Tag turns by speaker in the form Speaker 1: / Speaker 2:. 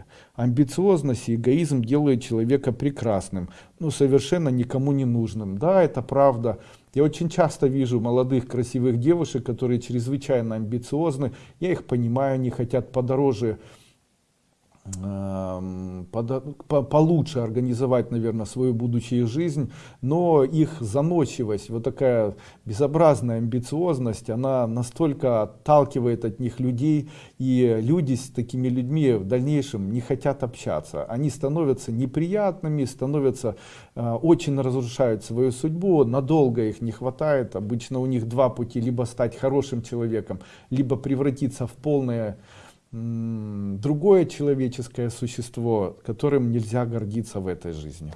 Speaker 1: деле. Амбициозность и эгоизм делают человека прекрасным, но совершенно никому не нужным. Да, это правда. Я очень часто вижу молодых красивых девушек, которые чрезвычайно амбициозны. Я их понимаю, они хотят подороже Эм, получше организовать, наверное, свою будущую жизнь, но их заносчивость, вот такая безобразная амбициозность, она настолько отталкивает от них людей, и люди с такими людьми в дальнейшем не хотят общаться. Они становятся неприятными, становятся, э, очень разрушают свою судьбу, надолго их не хватает, обычно у них два пути, либо стать хорошим человеком, либо превратиться в полное другое человеческое существо, которым нельзя гордиться в этой жизни.